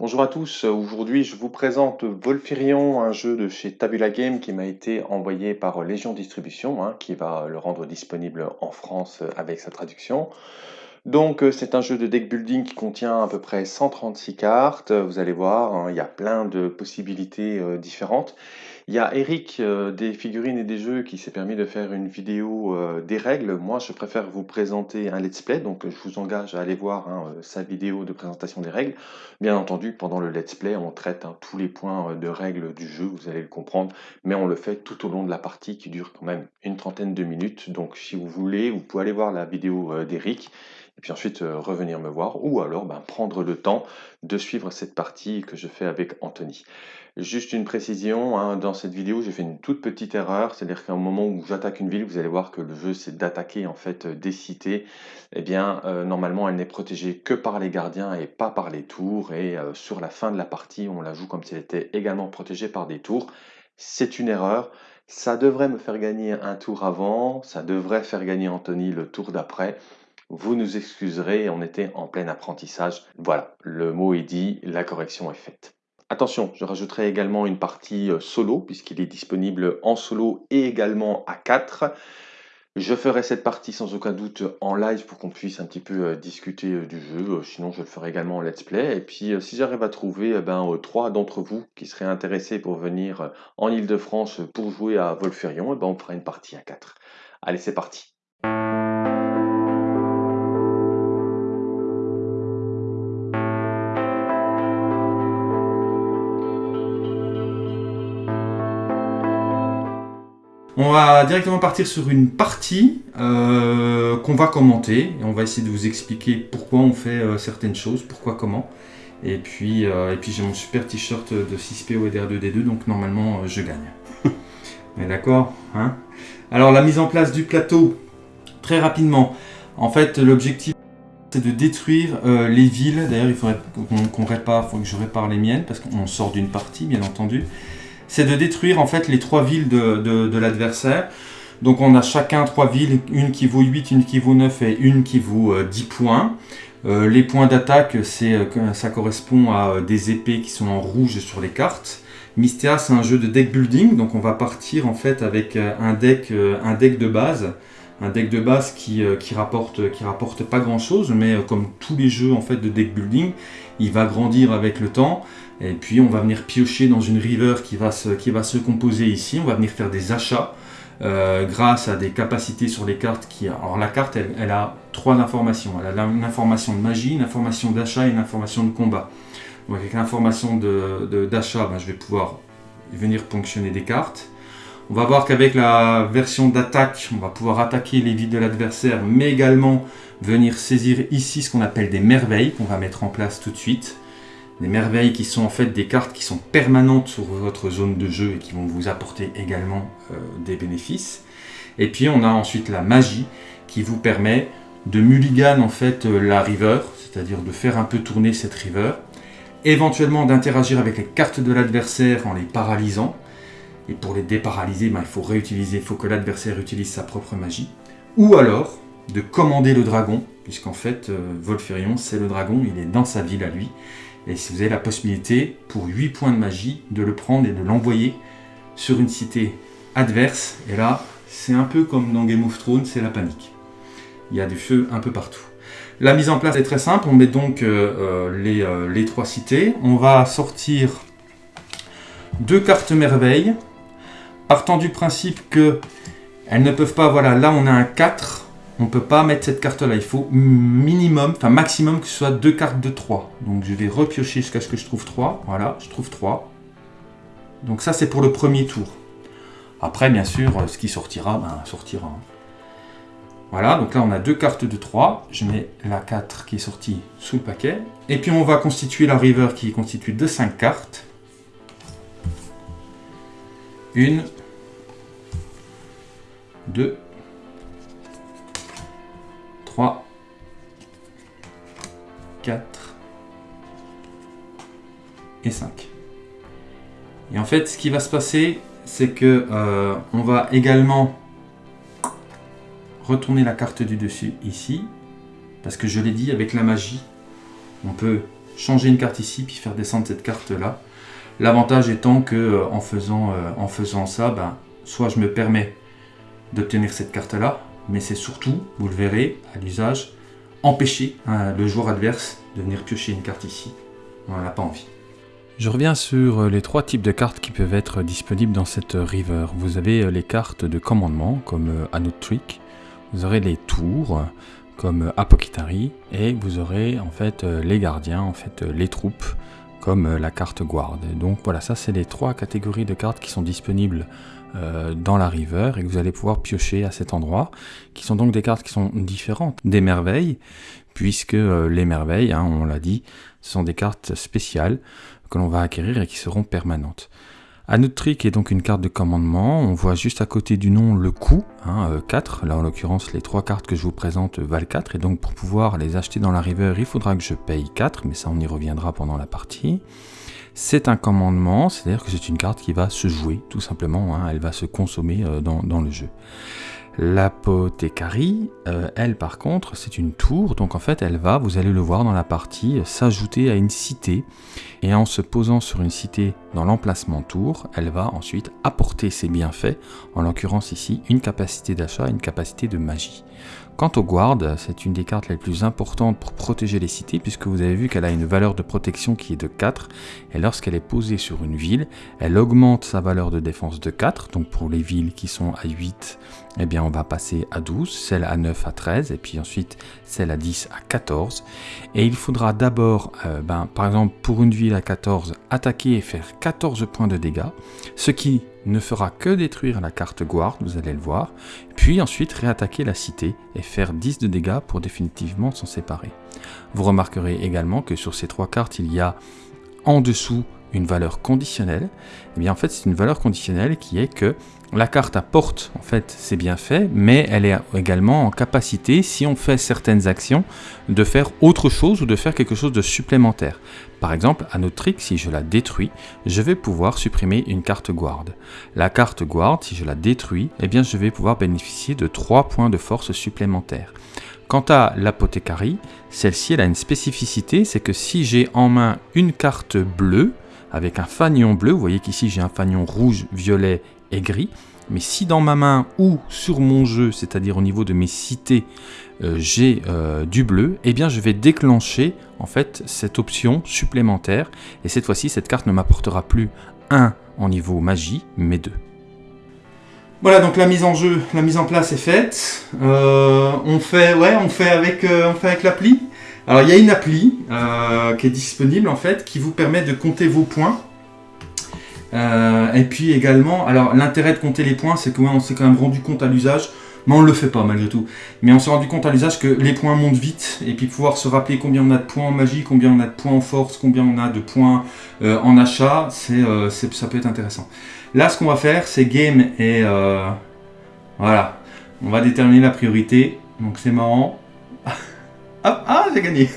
Bonjour à tous, aujourd'hui je vous présente Volfirion, un jeu de chez Tabula Game qui m'a été envoyé par Légion Distribution, hein, qui va le rendre disponible en France avec sa traduction. Donc euh, c'est un jeu de deck building qui contient à peu près 136 cartes, vous allez voir, hein, il y a plein de possibilités euh, différentes. Il y a Eric euh, des figurines et des jeux qui s'est permis de faire une vidéo des règles. Moi je préfère vous présenter un let's play, donc je vous engage à aller voir hein, sa vidéo de présentation des règles. Bien entendu pendant le let's play on traite tous les points de règles du jeu, vous allez le comprendre, mais on le fait tout au long de la partie qui dure quand même une trentaine de minutes. Donc si vous voulez, vous pouvez aller voir la vidéo d'Eric et puis ensuite euh, revenir me voir, ou alors ben, prendre le temps de suivre cette partie que je fais avec Anthony. Juste une précision, hein, dans cette vidéo j'ai fait une toute petite erreur, c'est-à-dire qu'à un moment où j'attaque une ville, vous allez voir que le jeu c'est d'attaquer en fait euh, des cités, eh bien euh, normalement elle n'est protégée que par les gardiens et pas par les tours, et sur la fin de la partie on la joue comme si elle était également protégée par des tours. C'est une erreur, ça devrait me faire gagner un tour avant, ça devrait faire gagner Anthony le tour d'après, vous nous excuserez, on était en plein apprentissage. Voilà, le mot est dit, la correction est faite. Attention, je rajouterai également une partie euh, solo, puisqu'il est disponible en solo et également à 4. Je ferai cette partie sans aucun doute en live pour qu'on puisse un petit peu euh, discuter euh, du jeu, sinon je le ferai également en let's play. Et puis si j'arrive à trouver ben, trois d'entre vous qui seraient intéressés pour venir en Ile-de-France pour jouer à Volferion, eh ben, on fera une partie à 4. Allez, c'est parti On va directement partir sur une partie euh, qu'on va commenter. Et on va essayer de vous expliquer pourquoi on fait euh, certaines choses, pourquoi, comment. Et puis, euh, puis j'ai mon super t-shirt de 6PO et DR2D2, donc normalement je gagne. On est d'accord hein? Alors la mise en place du plateau, très rapidement. En fait, l'objectif c'est de détruire les villes. D'ailleurs, il faudrait qu'on répare, il faut que je répare les miennes, parce qu'on sort d'une partie, bien entendu c'est de détruire en fait les trois villes de, l'adversaire. Donc on a chacun trois villes, une qui vaut 8, une qui vaut 9 et une qui vaut 10 euh, points. Euh, les points d'attaque, euh, ça correspond à des épées qui sont en rouge sur les cartes. Mystea, c'est un jeu de deck building, donc on va partir en fait avec un deck, un deck de base, un deck de base qui, qui, rapporte, qui rapporte pas grand chose, mais comme tous les jeux en fait de deck building, il va grandir avec le temps. Et puis on va venir piocher dans une river qui va se, qui va se composer ici. On va venir faire des achats euh, grâce à des capacités sur les cartes. Qui, alors la carte, elle, a trois informations. Elle a une information de magie, une information d'achat et une information de combat. Donc avec l'information d'achat, ben, je vais pouvoir venir ponctionner des cartes. On va voir qu'avec la version d'attaque, on va pouvoir attaquer les villes de l'adversaire, mais également venir saisir ici ce qu'on appelle des merveilles qu'on va mettre en place tout de suite des merveilles qui sont en fait des cartes qui sont permanentes sur votre zone de jeu et qui vont vous apporter également euh, des bénéfices. Et puis on a ensuite la magie qui vous permet de mulligan en fait euh, la river, c'est-à-dire de faire un peu tourner cette river, éventuellement d'interagir avec les cartes de l'adversaire en les paralysant. Et pour les déparalyser, ben, il faut réutiliser, il faut que l'adversaire utilise sa propre magie. Ou alors de commander le dragon, puisqu'en fait euh, Volferion c'est le dragon, il est dans sa ville à lui, et si vous avez la possibilité, pour 8 points de magie, de le prendre et de l'envoyer sur une cité adverse. Et là, c'est un peu comme dans Game of Thrones, c'est la panique. Il y a du feu un peu partout. La mise en place est très simple. On met donc euh, euh, les, euh, les, trois cités. On va sortir deux cartes merveilles. Partant du principe que elles ne peuvent pas... Voilà, là on a un 4 on ne peut pas mettre cette carte-là. Il faut minimum, enfin maximum que ce soit deux cartes de 3. Donc je vais repiocher jusqu'à ce que je trouve 3. Voilà, je trouve 3. Donc ça, c'est pour le premier tour. Après, bien sûr, ce qui sortira, ben, sortira. Voilà, donc là, on a deux cartes de 3. Je mets la 4 qui est sortie sous le paquet. Et puis, on va constituer la river qui est constituée de 5 cartes. Une, deux, 3, 4 et 5. Et en fait, ce qui va se passer, c'est que euh, on va également retourner la carte du dessus ici, parce que je l'ai dit, avec la magie, on peut changer une carte ici, puis faire descendre cette carte-là. L'avantage étant que euh, en, faisant, euh, en faisant ça, ben, soit je me permets d'obtenir cette carte-là, mais c'est surtout, vous le verrez à l'usage, empêcher hein, le joueur adverse de venir piocher une carte ici. On n'en a pas envie. Je reviens sur les trois types de cartes qui peuvent être disponibles dans cette river. Vous avez les cartes de commandement comme Anot Trick, vous aurez les tours comme Apothecary et vous aurez en fait les gardiens, en fait les troupes comme la carte guard. Donc voilà, ça c'est les trois catégories de cartes qui sont disponibles euh, dans la river et que vous allez pouvoir piocher à cet endroit, qui sont donc des cartes qui sont différentes des merveilles, puisque euh, les merveilles, hein, on l'a dit, sont des cartes spéciales que l'on va acquérir et qui seront permanentes. trick est donc une carte de commandement, on voit juste à côté du nom le coût, hein, 4, euh, là en l'occurrence les trois cartes que je vous présente valent 4, et donc pour pouvoir les acheter dans la river, il faudra que je paye 4, mais ça on y reviendra pendant la partie. C'est un commandement, c'est-à-dire que c'est une carte qui va se jouer, tout simplement, hein, elle va se consommer euh, dans, le jeu. L'apothécarie, euh, elle par contre, c'est une tour, donc en fait elle va, vous allez le voir dans la partie, s'ajouter à une cité, et en se posant sur une cité dans l'emplacement tour, elle va ensuite apporter ses bienfaits, en l'occurrence ici, une capacité d'achat une capacité de magie. Quant au guard, c'est une des cartes les plus importantes pour protéger les cités puisque vous avez vu qu'elle a une valeur de protection qui est de 4 et lorsqu'elle est posée sur une ville, elle augmente sa valeur de défense de 4, donc pour les villes qui sont à 8, eh bien on va passer à 12, celle à 9 à 13 et puis ensuite celle à 10 à 14 et il faudra d'abord, euh, ben, par exemple pour une ville à 14, attaquer et faire 14 points de dégâts, ce qui ne fera que détruire la carte guard, vous allez le voir, puis ensuite réattaquer la cité et faire 10 de dégâts pour définitivement s'en séparer. Vous remarquerez également que sur ces trois cartes, il y a en dessous une valeur conditionnelle. Et eh bien en fait, c'est une valeur conditionnelle qui est que la carte apporte en fait ses bienfaits, mais elle est également en capacité, si on fait certaines actions, de faire autre chose ou de faire quelque chose de supplémentaire. Par exemple, à notre trick, si je la détruis, je vais pouvoir supprimer une carte guard. La carte guard, si je la détruis, eh bien je vais pouvoir bénéficier de 3 points de force supplémentaires. Quant à l'apothécarie, celle-ci elle a une spécificité, c'est que si j'ai en main une carte bleue, avec un fanion bleu, vous voyez qu'ici j'ai un fanion rouge, violet gris. Mais si dans ma main ou sur mon jeu, c'est-à-dire au niveau de mes cités, euh, j'ai euh, du bleu, eh bien je vais déclencher en fait cette option supplémentaire. Et cette fois-ci, cette carte ne m'apportera plus 1 en niveau magie, mais 2. Voilà, donc la mise en jeu, la mise en place est faite. Euh, on fait, ouais, on fait avec, on fait avec l'appli. Alors il y a une appli qui est disponible en fait, qui vous permet de compter vos points. Euh, et puis également, alors l'intérêt de compter les points, c'est que on s'est quand même rendu compte à l'usage, mais on le fait pas malgré tout. Mais on s'est rendu compte à l'usage que les points montent vite, et puis pouvoir se rappeler combien on a de points en magie, combien on a de points en force, combien on a de points euh, en achat, euh, c'est, ça peut être intéressant. Là, ce qu'on va faire, c'est game et voilà, on va déterminer la priorité. Donc c'est marrant. ah, ah j'ai gagné.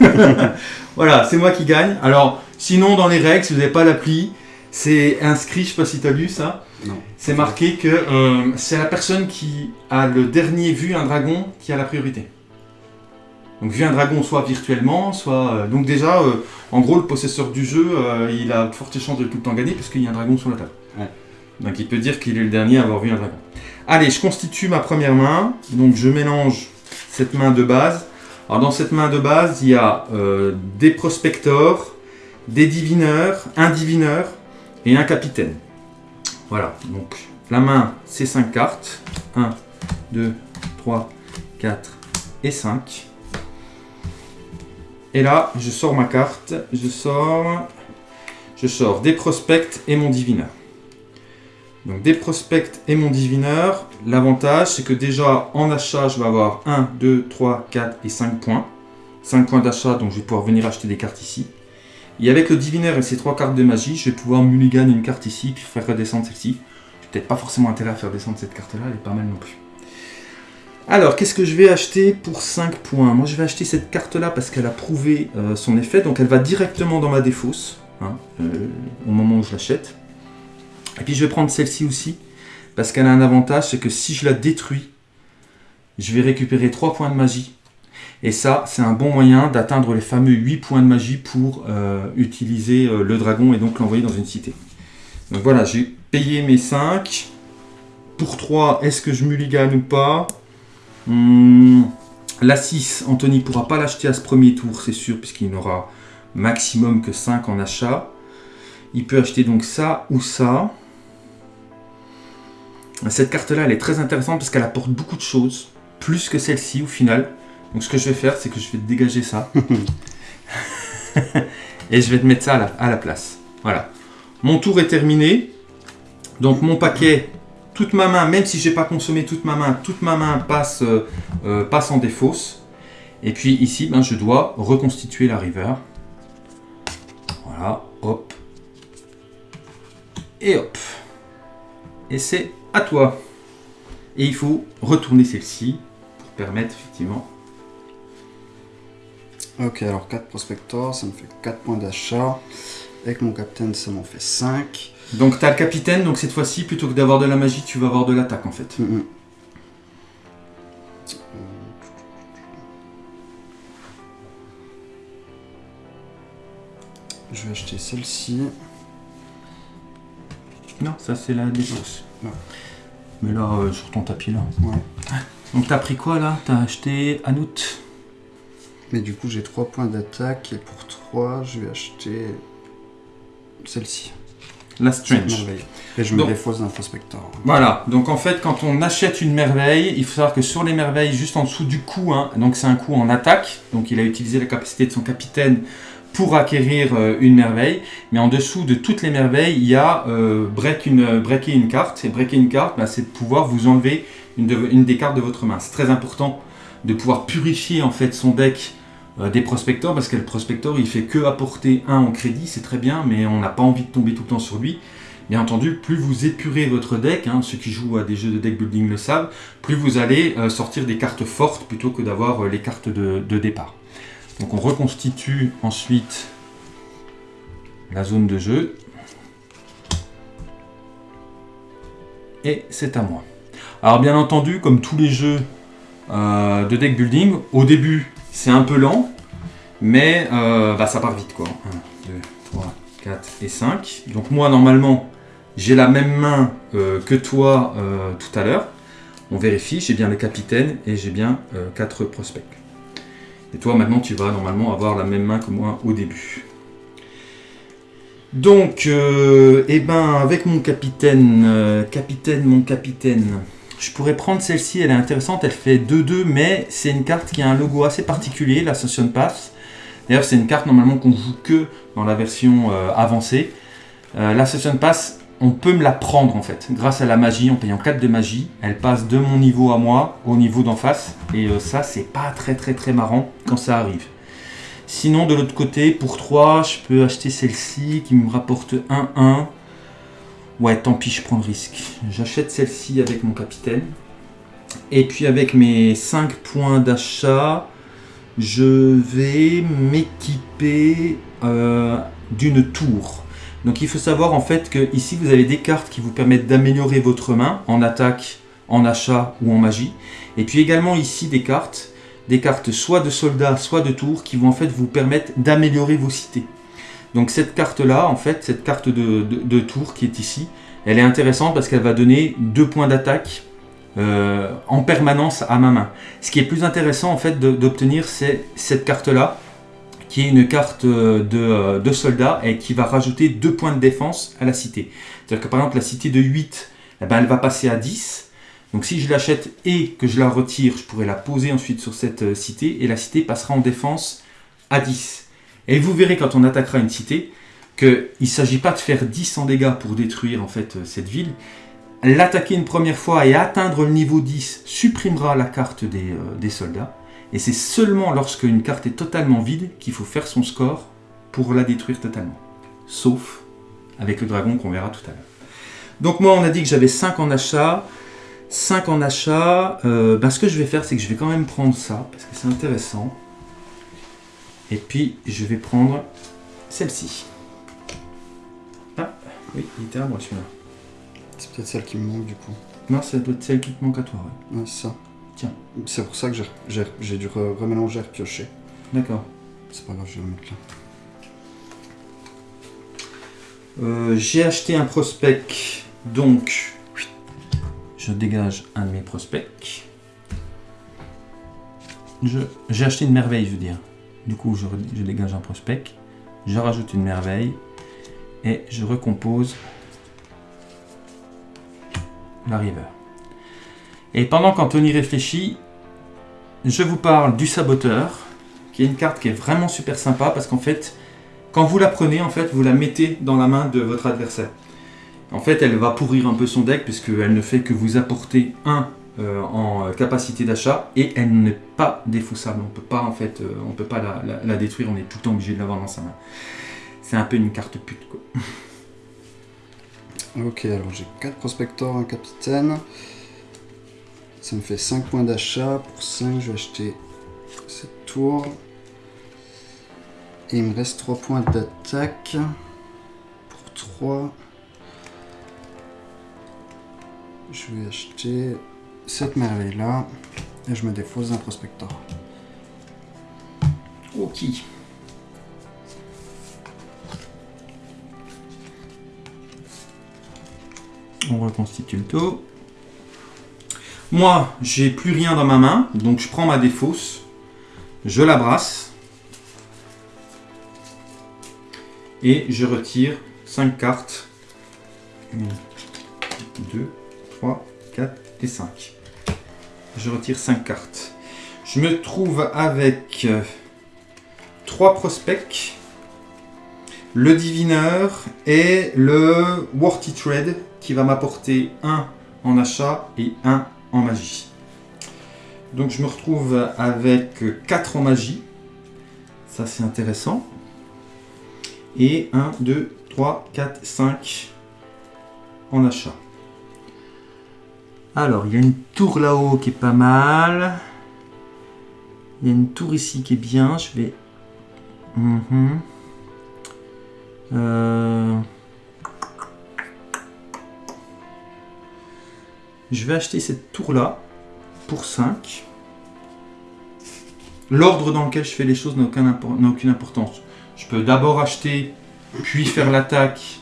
voilà, c'est moi qui gagne. Alors, sinon dans les règles, si vous n'avez pas l'appli, c'est inscrit, je sais pas si tu as lu ça. Non. C'est marqué que euh, c'est la personne qui a le dernier vu un dragon qui a la priorité. Donc vu un dragon soit virtuellement, soit... Euh, donc déjà, euh, en gros, le possesseur du jeu, il a de fortes chances de tout le temps gagner puisqu'il y a un dragon sur la table. Donc il peut dire qu'il est le dernier à avoir vu un dragon. Allez, je constitue ma première main. Donc je mélange cette main de base. Alors dans cette main de base, il y a des prospectors, des divineurs, un divineur, et un capitaine. Voilà, donc la main, c'est 5 cartes. 1, 2, 3, 4 et 5. Et là, je sors ma carte, je sors, je sors des prospects et mon divineur. Donc des prospects et mon divineur, l'avantage c'est que déjà en achat, je vais avoir 1, 2, 3, 4 et 5 points. 5 points d'achat, donc je vais pouvoir venir acheter des cartes ici. Et avec le divinaire et ses trois cartes de magie, je vais pouvoir mulligan une carte ici, puis faire redescendre celle-ci. J'ai peut-être pas forcément intérêt à faire descendre cette carte-là, elle est pas mal non plus. Alors, qu'est-ce que je vais acheter pour 5 points? Moi, je vais acheter cette carte-là parce qu'elle a prouvé euh, son effet, donc elle va directement dans ma défausse, hein, euh, au moment où je l'achète. Et puis, je vais prendre celle-ci aussi, parce qu'elle a un avantage, c'est que si je la détruis, je vais récupérer 3 points de magie. Et ça, c'est un bon moyen d'atteindre les fameux 8 points de magie pour euh, utiliser euh, le dragon et donc l'envoyer dans une cité. Donc voilà, j'ai payé mes 5. Pour 3, est-ce que je mulligane ou pas? Hmm, La 6, Anthony ne pourra pas l'acheter à ce premier tour, c'est sûr, puisqu'il n'aura maximum que 5 en achat. Il peut acheter donc ça ou ça. Cette carte-là, elle est très intéressante parce qu'elle apporte beaucoup de choses, plus que celle-ci au final. Donc ce que je vais faire, c'est que je vais dégager ça. Et je vais te mettre ça à la, place. Voilà. Mon tour est terminé. Donc mon paquet, toute ma main, même si j'ai pas consommé toute ma main, toute ma main passe, euh, euh, passe en défausse. Et puis ici, ben, je dois reconstituer la river. Voilà, hop. Et hop. Et c'est à toi. Et il faut retourner celle-ci pour permettre effectivement. Ok, alors 4 prospectors, ça me fait 4 points d'achat. Avec mon capitaine, ça m'en fait 5. Donc tu as le capitaine, donc cette fois-ci, plutôt que d'avoir de la magie, tu vas avoir de l'attaque en fait. Mhm. Je vais acheter celle-ci. Non, ça c'est la. Ouais. Mais là, euh, sur ton tapis là. Ouais. Donc t'as pris quoi là? T'as acheté Anout? Mais du coup, j'ai 3 points d'attaque. Et pour 3, je vais acheter celle-ci. La Strange. Et je me Donc- défausse d'un prospector. Voilà, donc en fait, quand on achète une merveille, il faut savoir que sur les merveilles, juste en dessous du coup, hein, donc c'est un coup en attaque, donc il a utilisé la capacité de son capitaine pour acquérir euh, une merveille, mais en dessous de toutes les merveilles, il y a euh, break une, euh, breaker une carte, et breaker une carte, bah, c'est de pouvoir vous enlever une, de- une des cartes de votre main. C'est très important de pouvoir purifier en fait son deck des prospectors, parce que le prospector, il fait que apporter un en crédit, c'est très bien, mais on n'a pas envie de tomber tout le temps sur lui. Bien entendu, plus vous épurez votre deck, hein, ceux qui jouent à des jeux de deck building le savent, plus vous allez euh, sortir des cartes fortes plutôt que d'avoir euh, les cartes de, départ. Donc on reconstitue ensuite la zone de jeu. Et c'est à moi. Alors bien entendu, comme tous les jeux euh, de deck building, au début c'est un peu lent, mais euh, bah, ça part vite quoi. 1, 2, 3, 4 et 5. Donc moi normalement j'ai la même main euh, que toi euh, tout à l'heure. On vérifie, j'ai bien le capitaine et j'ai bien 4 prospects. Et toi maintenant tu vas normalement avoir la même main que moi au début. Donc, eh ben, avec mon capitaine, capitaine, mon capitaine, je pourrais prendre celle-ci, elle est intéressante, elle fait 2-2, mais c'est une carte qui a un logo assez particulier, la Session Pass. D'ailleurs, c'est une carte normalement qu'on joue que dans la version euh, avancée. Euh, la Session Pass, on peut me la prendre en fait, grâce à la magie, en payant 4 de magie. Elle passe de mon niveau à moi au niveau d'en face, et euh, ça, c'est pas très très très marrant quand ça arrive. Sinon, de l'autre côté, pour 3, je peux acheter celle-ci qui me rapporte 1-1. Ouais, tant pis, je prends le risque. J'achète celle-ci avec mon capitaine. Et puis avec mes 5 points d'achat, je vais m'équiper euh, d'une tour. Donc il faut savoir en fait que ici vous avez des cartes qui vous permettent d'améliorer votre main en attaque, en achat ou en magie. Et puis également ici des cartes, des cartes soit de soldats, soit de tours qui vont en fait vous permettre d'améliorer vos cités. Donc cette carte là, en fait, cette carte de, tour qui est ici, elle est intéressante parce qu'elle va donner deux points d'attaque euh, en permanence à ma main. Ce qui est plus intéressant en fait d'obtenir, c'est cette carte-là, qui est une carte euh, de, euh, soldat et qui va rajouter deux points de défense à la cité. C'est-à-dire que par exemple la cité de 8, eh ben, elle va passer à 10. Donc si je l'achète et que je la retire, je pourrais la poser ensuite sur cette cité et la cité passera en défense à 10. Et vous verrez quand on attaquera une cité qu'il ne s'agit pas de faire 10 en dégâts pour détruire en fait euh, cette ville. L'attaquer une première fois et atteindre le niveau 10 supprimera la carte des, euh, des soldats. Et c'est seulement lorsque une carte est totalement vide qu'il faut faire son score pour la détruire totalement. Sauf avec le dragon qu'on verra tout à l'heure. Donc moi on a dit que j'avais 5 en achat. 5 en achat. Euh, ben, ce que je vais faire c'est que je vais quand même prendre ça parce que c'est intéressant. Et puis je vais prendre celle-ci. Ah oui, il était à moi celui-là. C'est peut-être celle qui me manque du coup. Non, ça doit être celle qui te manque à toi. ouais. Ouais, c'est ça. Tiens. C'est pour ça que j'ai- dû re- remélanger, repiocher. D'accord. C'est pas grave, je vais le mettre là. Euh, J'ai acheté un prospect, donc je dégage un de mes prospects. J'ai acheté une merveille, je veux dire. Du coup, je, dégage un prospect, je rajoute une merveille et je recompose la river. Et pendant qu'Anthony réfléchit, je vous parle du saboteur, qui est une carte qui est vraiment super sympa parce qu'en fait, quand vous la prenez, en fait, vous la mettez dans la main de votre adversaire. En fait, elle va pourrir un peu son deck puisqu'elle ne fait que vous apporter un euh, en capacité d'achat et elle n'est pas défaussable. On peut pas en fait, euh, on peut pas la détruire. On est tout le temps obligé de l'avoir dans sa main. C'est un peu une carte pute quoi. Ok, alors j'ai 4 prospectors, un capitaine. Ça me fait 5 points d'achat. Pour 5, je vais acheter cette tour. Et il me reste 3 points d'attaque. Pour 3, je vais acheter cette merveille là. Et je me défausse d'un prospector. Ok. On reconstitue le taux. Moi, j'ai plus rien dans ma main, donc je prends ma défausse, je la brasse et je retire 5 cartes. 1, 2, 3, 4 et 5. Je retire 5 cartes. Je me trouve avec 3 prospects, le divineur et le Worthy Trade qui va m'apporter 1 en achat et 1 en magie. Donc je me retrouve avec 4 en magie. Ça c'est intéressant. Et 1, 2, 3, 4, 5 en achat. Alors, il y a une tour là-haut qui est pas mal. Il y a une tour ici qui est bien. Je vais. Mhm. Euh, Je vais acheter cette tour-là pour 5. L'ordre dans lequel je fais les choses n'a aucune importance. Je peux d'abord acheter, puis faire l'attaque,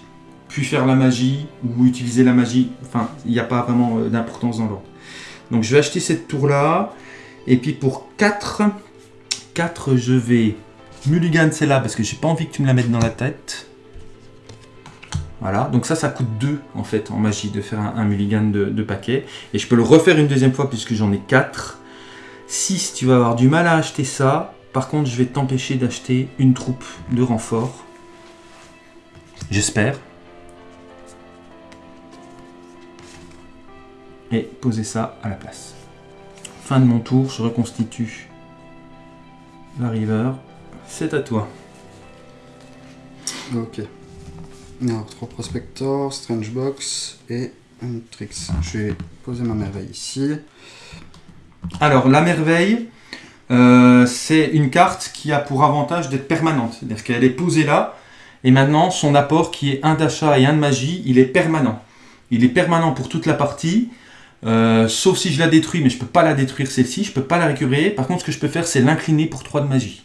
puis faire la magie, ou utiliser la magie. Enfin, il n'y a pas vraiment euh, d'importance dans l'ordre. Donc je vais acheter cette tour-là. Et puis pour 4, 4 je vais mulligan celle-là parce que j'ai pas envie que tu me la mettes dans la tête. Voilà, donc ça, ça coûte 2 en fait en magie de faire un, un mulligan de, de paquet. Et je peux le refaire une deuxième fois puisque j'en ai 4. 6, tu vas avoir du mal à acheter ça. Par contre, je vais t'empêcher d'acheter une troupe de renfort. J'espère. Et poser ça à la place. Fin de mon tour, je reconstitue la river. C'est à toi. Ok. Alors, 3 prospectors, strange box et un tricks. Je vais poser ma merveille ici. Alors, la merveille, euh, c'est une carte qui a pour avantage d'être permanente. C'est-à-dire qu'elle est posée là, et maintenant, son apport, qui est un d'achat et un de magie, il est permanent. Il est permanent pour toute la partie, euh, sauf si je la détruis, mais je peux pas la détruire celle-ci, je peux pas la récupérer. Par contre, ce que je peux faire, c'est l'incliner pour 3 de magie.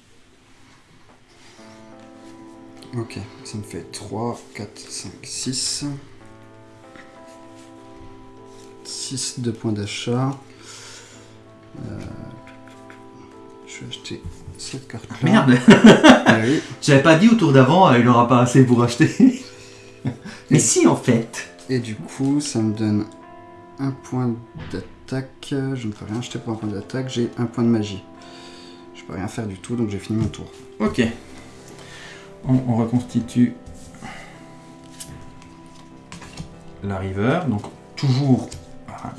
Ok, ça me fait 3, 4, 5, 6. 6 de points d'achat. Euh, je vais acheter cette carte-là. Merde Ah oui. J'avais pas dit au tour d'avant, euh, il aura pas assez pour acheter. mais si, en fait Et du coup, ça me donne un point d'attaque. Je ne peux rien acheter pour un point d'attaque. J'ai un point de magie. Je peux rien faire du tout, donc j'ai fini mon tour. Ok. On, on reconstitue la river. Donc toujours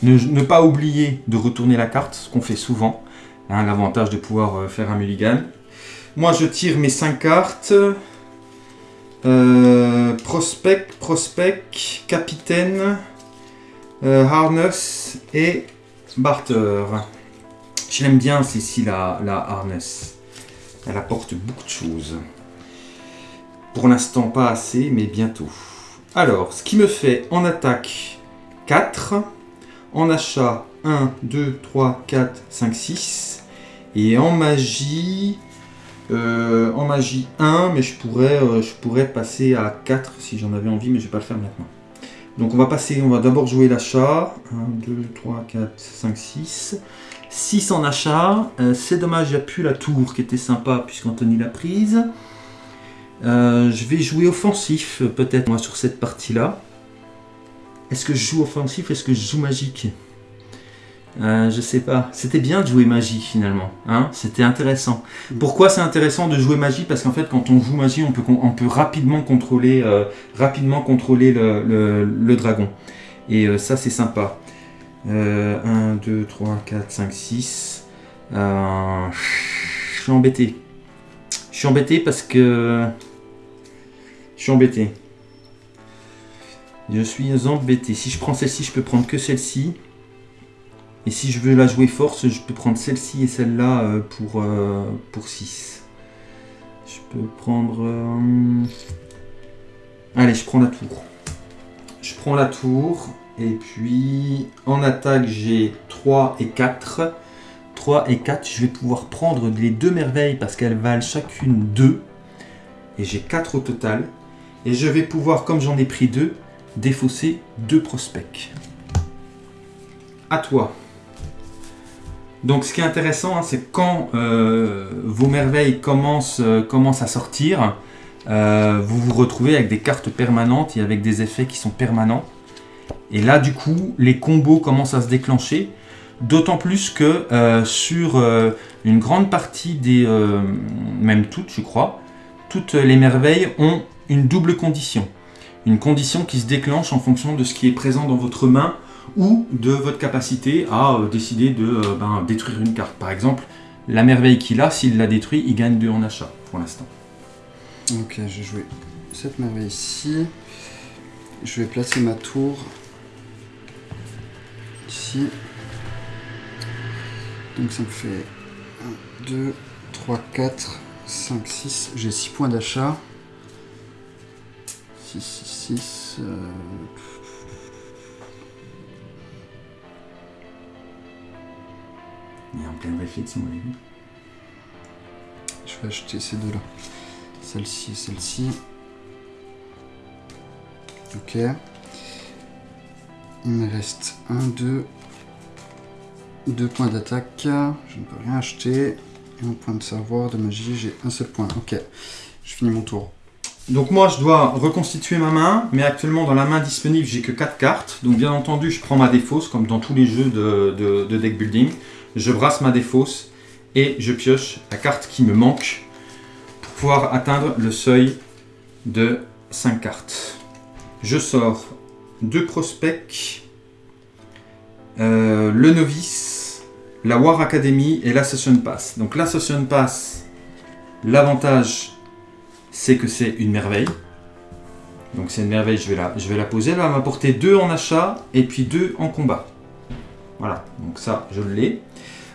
ne pas oublier de retourner la carte, ce qu'on fait souvent. Hein, L'avantage de pouvoir euh, faire un mulligan. Moi je tire mes 5 cartes. Euh, prospect, prospect, capitaine, euh, harness et barter. Je l'aime bien celle-ci la, la harness. Elle apporte beaucoup de choses. Pour l'instant, pas assez, mais bientôt. Alors, ce qui me fait en attaque 4, en achat 1, 2, 3, 4, 5, 6. Et en magie, euh, en magie 1, mais je pourrais, euh, je pourrais passer à 4 si j'en avais envie, mais je vais pas le faire maintenant. Donc on va passer, on va d'abord jouer l'achat. 1, 2, 3, 4, 5, 6. 6 en achat. Euh, c'est dommage, il n'y a plus la tour qui était sympa puisqu'Anthony l'a prise. Euh, je vais jouer offensif peut-être moi sur cette partie-là. Est-ce que je joue offensif Est-ce que je joue magique? Euh, je sais pas. C'était bien de jouer magie finalement. Hein C'était intéressant. Pourquoi c'est intéressant de jouer magie? Parce qu'en fait, quand on joue magie, on peut, on peut rapidement contrôler, euh, rapidement contrôler le, le, dragon. Et euh, ça, c'est sympa. 1, 2, 3, 4, 5, 6. Je suis embêté. Je suis embêté parce que... Je suis embêté. Je suis embêté. Si je prends celle-ci, je peux prendre que celle-ci. Et si je veux la jouer force, je peux prendre celle-ci et celle-là euh, pour, euh, pour 6. Je peux prendre... Euh, allez, je prends la tour. Je prends la tour. Et puis, en attaque, j'ai 3 et 4. 3 et 4, je vais pouvoir prendre les deux merveilles parce qu'elles valent chacune 2. Et j'ai 4 au total. Et je vais pouvoir, comme j'en ai pris 2, défausser 2 prospects. À toi. Donc ce qui est intéressant, hein, c'est quand euh, vos merveilles commencent, euh, à sortir, euh, vous vous retrouvez avec des cartes permanentes et avec des effets qui sont permanents. Et là, du coup, les combos commencent à se déclencher. D'autant plus que sur une grande partie des... même toutes, je crois, toutes les merveilles ont une double condition. Une condition qui se déclenche en fonction de ce qui est présent dans votre main ou de votre capacité à euh, décider de euh, ben, détruire une carte. Par exemple, la merveille qu'il a, s'il la détruit, il gagne 2 en achat pour l'instant. Ok, je vais jouer cette merveille ici. Je vais placer ma tour ici. Donc ça me fait 1, 2, 3, 4, 5, 6. J'ai 6 points d'achat. 6, 6, 6. Il est en pleine réflexion, Je vais acheter ces deux-là. Celle-ci et celle-ci. Ok. Il me reste un, deux, deux points d'attaque. Je ne peux rien acheter. Et un point de savoir, de magie, j'ai un seul point. Ok. Je finis mon tour. Donc moi je dois reconstituer ma main, mais actuellement dans la main disponible j'ai que 4 cartes. Donc bien entendu je prends ma défausse comme dans tous les jeux de deck building je brasse ma défausse et je pioche la carte qui me manque pour pouvoir atteindre le seuil de 5 cartes. Je sors deux prospects, euh, le novice, la War Academy et l'Assassin Pass. Donc l'Assassin Pass, l'avantage c'est que c'est une merveille. Donc c'est une merveille, je vais, la, je vais la poser. Elle va m'apporter 2 en achat et puis 2 en combat. Voilà, donc ça je l'ai.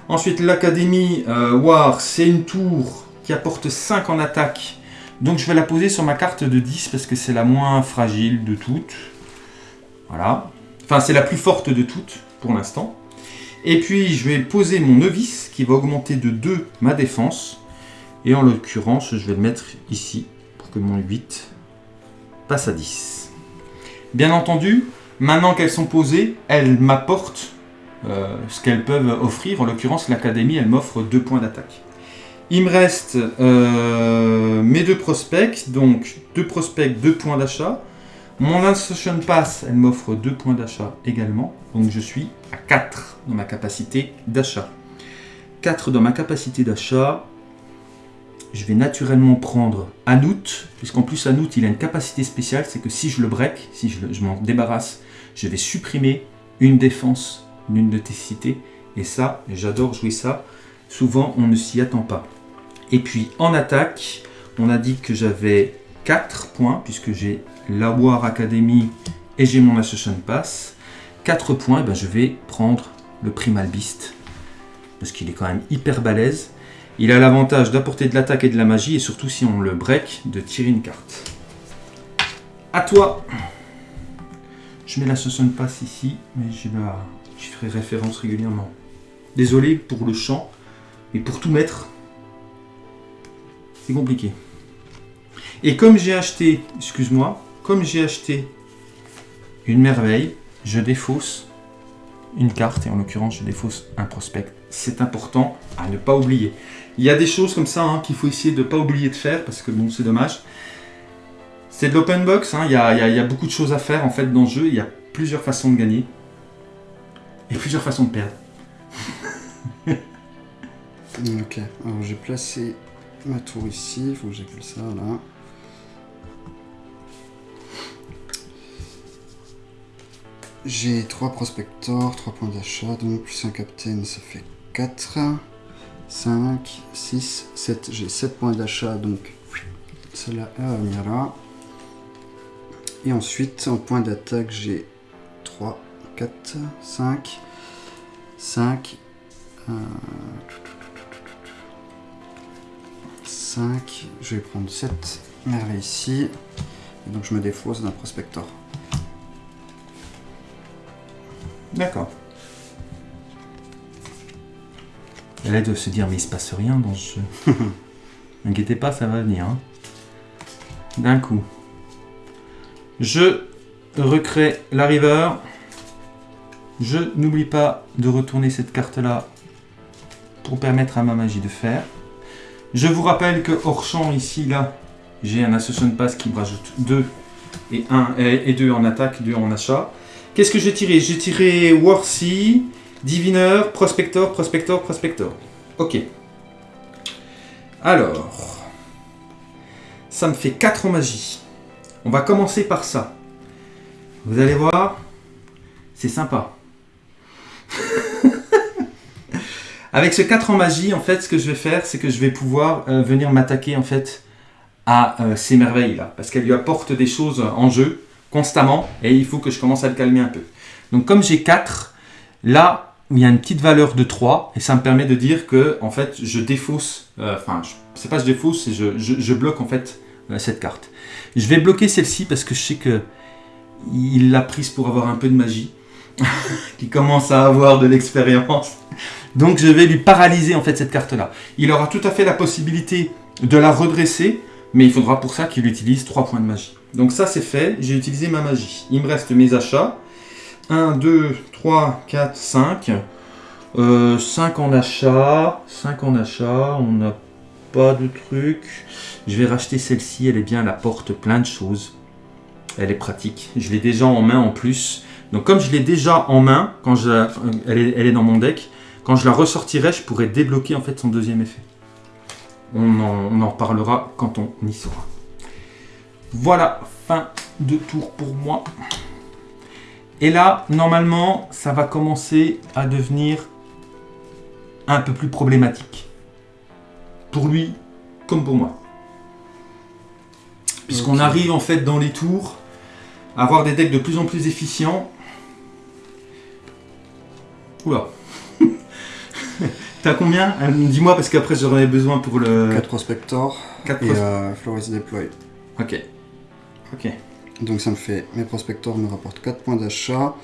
Ensuite, l'Académie euh, War, c'est une tour qui apporte 5 en attaque. Donc je vais la poser sur ma carte de 10 parce que c'est la moins fragile de toutes. Voilà. Enfin, c'est la plus forte de toutes pour l'instant. Et puis, je vais poser mon novice qui va augmenter de 2 ma défense. Et en l'occurrence, je vais le mettre ici pour que mon 8 passe à 10. Bien entendu, maintenant qu'elles sont posées, elles m'apportent euh, ce qu'elles peuvent offrir. En l'occurrence, l'académie, elle m'offre deux points d'attaque. Il me reste euh, mes deux prospects, donc deux prospects, deux points d'achat. Mon Institution Pass, elle m'offre deux points d'achat également. Donc je suis à 4 dans ma capacité d'achat. 4 dans ma capacité d'achat. Je vais naturellement prendre Anout, puisqu'en plus Anout, il a une capacité spéciale, c'est que si je le break, si je m'en débarrasse, je vais supprimer une défense l'une de tes cités. Et ça, j'adore jouer ça. Souvent, on ne s'y attend pas. Et puis, en attaque, on a dit que j'avais 4 points, puisque j'ai la War Academy et j'ai mon Assassin Pass. 4 points, et ben je vais prendre le Primal Beast, parce qu'il est quand même hyper balèze. Il a l'avantage d'apporter de l'attaque et de la magie, et surtout si on le break, de tirer une carte. À toi Je mets l'Assassin Pass ici, mais j'ai la je ferai référence régulièrement. Désolé pour le chant, mais pour tout mettre, c'est compliqué. Et comme j'ai acheté, excuse-moi, comme j'ai acheté une merveille, je défausse une carte, et en l'occurrence je défausse un prospect. C'est important à ne pas oublier. Il y a des choses comme ça hein, qu'il faut essayer de ne pas oublier de faire, parce que bon, c'est dommage. C'est de l'open box, hein, il y, a, il y a beaucoup de choses à faire en fait dans le jeu, il y a plusieurs façons de gagner, et plusieurs façons de perdre. Ok, alors j'ai placé ma tour ici, il faut que j'appelle ça là. J'ai 3 prospectors, 3 points d'achat, donc plus un captain, ça fait 4, 5, 6, 7. J'ai 7 points d'achat, donc celle-là elle va venir là. Et ensuite, en point d'attaque, j'ai 3, 4, 5, 5, 5. Je vais prendre 7 merveilles ici. Et donc je me défausse d'un prospector. D'accord. Elle est de se dire, mais il se passe rien dans ce jeu. N'inquiétez pas, ça va venir. hein. D'un coup. Je recrée la river. Je n'oublie pas de retourner cette carte-là pour permettre à ma magie de faire. Je vous rappelle que hors champ, ici, là, j'ai un Association Pass qui me rajoute 2 et 1 et 2 en attaque, 2 en achat. Qu'est-ce que j'ai tiré? J'ai tiré Warsy, Diviner, Prospector, Prospector, Prospector. Ok. Alors, ça me fait 4 en magie. On va commencer par ça. Vous allez voir, c'est sympa. Avec ce 4 en magie, en fait, ce que je vais faire, c'est que je vais pouvoir euh, venir m'attaquer en fait à euh, ces merveilles là, parce qu'elles lui apportent des choses en jeu constamment et il faut que je commence à le calmer un peu. Donc comme j'ai 4, là il y a une petite valeur de 3 et ça me permet de dire que en fait je défausse, euh, enfin c'est pas je défausse, c'est je, bloque en fait cette carte. Je vais bloquer celle-ci parce que je sais que il l'a prise pour avoir un peu de magie, qui commence à avoir de l'expérience. Donc je vais lui paralyser en fait cette carte-là. Il aura tout à fait la possibilité de la redresser, mais il faudra pour ça qu'il utilise 3 points de magie. Donc ça c'est fait, j'ai utilisé ma magie. Il me reste mes achats. 1, 2, 3, 4, 5. 5 en achat. 5 en achat. On n'a pas de truc. Je vais racheter celle-ci, elle est bien, elle apporte plein de choses. Elle est pratique. Je l'ai déjà en main en plus. Donc comme je l'ai déjà en main, quand je, elle, est, elle est dans mon deck, quand je la ressortirai, je pourrai débloquer en fait son deuxième effet. On en, on en reparlera quand on y sera. Voilà, fin de tour pour moi. Et là, normalement, ça va commencer à devenir un peu plus problématique. Pour lui, comme pour moi. Puisqu'on arrive en fait dans les tours à avoir des decks de plus en plus efficients. Oula. T'as combien Euh, Dis-moi parce qu'après j'en ai besoin pour le 4 prospectors 4 et euh, Flores Deploy. Ok. Ok. Donc ça me fait, mes prospectors me rapportent 4 points d'achat.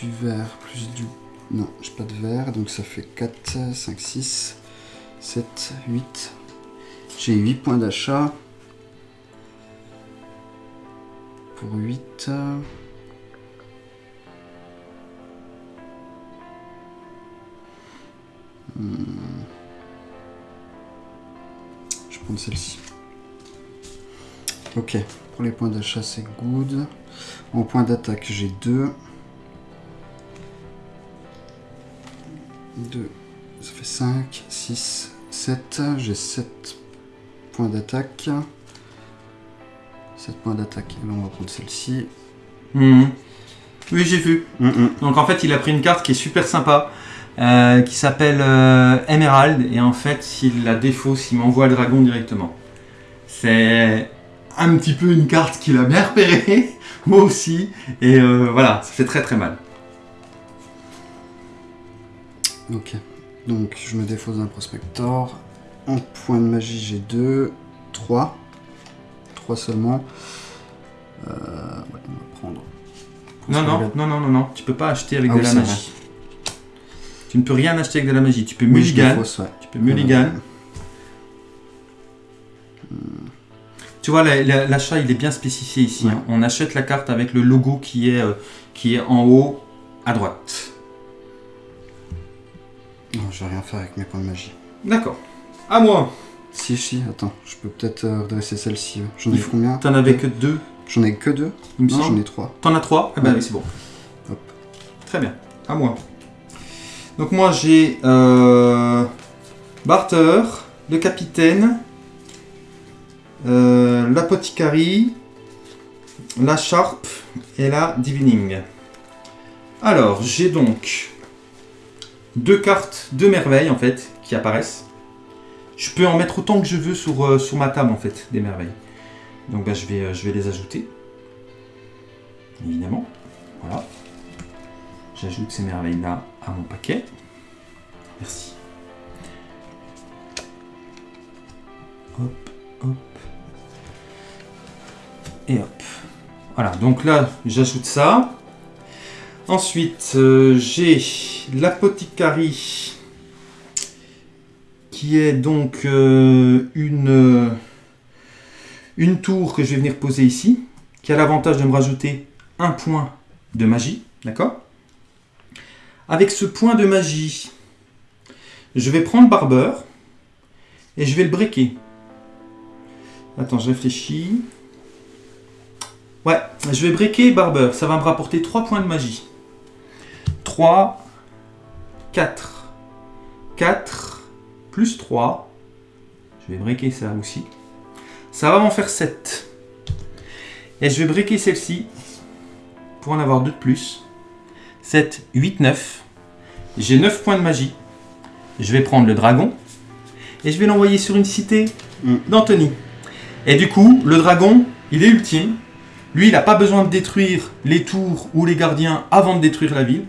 Du vert plus du... Non, j'ai pas de vert, donc ça fait 4, 5, 6, 7, 8. J'ai 8 points d'achat. Pour 8... Hmm. Je vais prendre celle-ci. Ok, pour les points d'achat c'est good. En point d'attaque j'ai 2. 2, ça fait 5, 6, 7. J'ai 7 points d'attaque. 7 points d'attaque. Et là on va prendre celle-ci. Mhm. Oui, j'ai vu. Mhm. Donc en fait, il a pris une carte qui est super sympa, euh, qui s'appelle euh, Emerald, et en fait, s'il la défausse, il m'envoie le dragon directement. C'est un petit peu une carte qu'il a bien repérée, moi aussi, et euh, voilà, ça fait très très mal. Ok, donc je me défausse d'un prospector. En point de magie j'ai 2, 3. 3 seulement. Euh, ouais, on va prendre Non, non, non, non, non, non, tu peux pas acheter avec Ah de oui, la magie. Tu ne peux rien acheter avec de la magie. Tu peux Oui, mulligan. ouais. Tu peux mulligan. Tu vois, la- la- l'achat, il est bien spécifié ici. Ouais. hein. On achète la carte avec le logo qui est, euh, qui est en haut à droite. Non, je vais rien faire avec mes points de magie. D'accord. À moi. Si, si, attends, je peux peut-être euh, redresser celle-ci. J'en ai faut- combien? T'en avais que deux, J'en ai que deux Non, j'en ai trois. T'en as trois? Bah Ouais. oui, c'est bon. Hop. Très bien. À moi. Donc moi, j'ai euh, Barter, le capitaine, euh, la Sharp et la Divining. Alors, j'ai donc deux cartes de merveilles en fait qui apparaissent. Je peux en mettre autant que je veux sur, euh, sur ma table en fait des merveilles. Donc bah, je, vais, euh, je vais les ajouter. Évidemment. Voilà. J'ajoute ces merveilles là à mon paquet. Merci. Hop, hop. Et hop. Voilà, donc là, j'ajoute ça. Ensuite, euh, j'ai l'apothicary qui est donc euh, une, euh, une tour que je vais venir poser ici, qui a l'avantage de me rajouter un point de magie, d'accord? Avec ce point de magie, je vais prendre Barber et je vais le breaker. Attends, je réfléchis. Ouais, je vais breaker Barber. Ça va me rapporter 3 points de magie. 3, 4, 4, plus 3. Je vais breaker ça aussi. Ça va m'en faire 7. Et je vais breaker celle-ci pour en avoir 2 de plus. 7, 8, 9. J'ai 9 points de magie. Je vais prendre le dragon et je vais l'envoyer sur une cité Mm. d'Anthony. Et du coup, le dragon, il est ultime. Lui, il n'a pas besoin de détruire les tours ou les gardiens avant de détruire la ville.